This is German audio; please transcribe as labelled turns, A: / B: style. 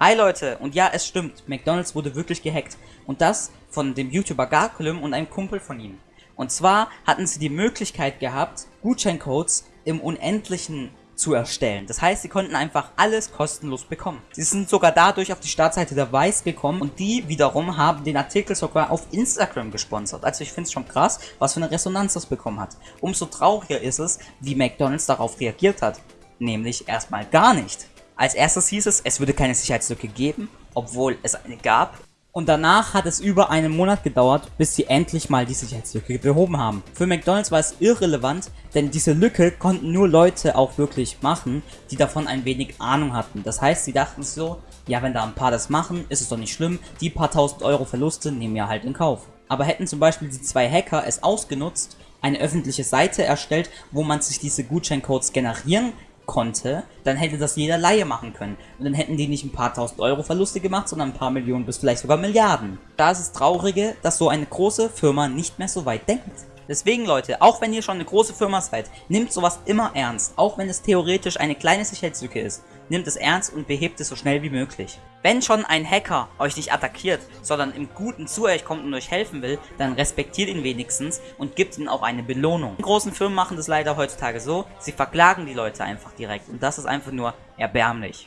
A: Hi Leute, und ja, es stimmt, McDonalds wurde wirklich gehackt. Und das von dem YouTuber Garkulum und einem Kumpel von ihm. Und zwar hatten sie die Möglichkeit gehabt, Gutscheincodes im Unendlichen zu erstellen. Das heißt, sie konnten einfach alles kostenlos bekommen. Sie sind sogar dadurch auf die Startseite der Weiß gekommen und die wiederum haben den Artikel sogar auf Instagram gesponsert. Also ich finde es schon krass, was für eine Resonanz das bekommen hat. Umso trauriger ist es, wie McDonalds darauf reagiert hat. Nämlich erstmal gar nicht. Als erstes hieß es, es würde keine Sicherheitslücke geben, obwohl es eine gab. Und danach hat es über einen Monat gedauert, bis sie endlich mal die Sicherheitslücke behoben haben. Für McDonalds war es irrelevant, denn diese Lücke konnten nur Leute auch wirklich machen, die davon ein wenig Ahnung hatten. Das heißt, sie dachten so, ja wenn da ein paar das machen, ist es doch nicht schlimm, die paar tausend Euro Verluste nehmen wir halt in Kauf. Aber hätten zum Beispiel die zwei Hacker es ausgenutzt, eine öffentliche Seite erstellt, wo man sich diese Gutscheincodes generieren konnte, dann hätte das jeder Laie machen können. Und dann hätten die nicht ein paar tausend Euro Verluste gemacht, sondern ein paar Millionen bis vielleicht sogar Milliarden. Da ist es traurige, dass so eine große Firma nicht mehr so weit denkt. Deswegen Leute, auch wenn ihr schon eine große Firma seid, nehmt sowas immer ernst, auch wenn es theoretisch eine kleine Sicherheitslücke ist. Nehmt es ernst und behebt es so schnell wie möglich. Wenn schon ein Hacker euch nicht attackiert, sondern im Guten zu euch kommt und euch helfen will, dann respektiert ihn wenigstens und gibt ihm auch eine Belohnung. Die großen Firmen machen das leider heutzutage so, sie verklagen die Leute einfach direkt und das ist einfach nur erbärmlich.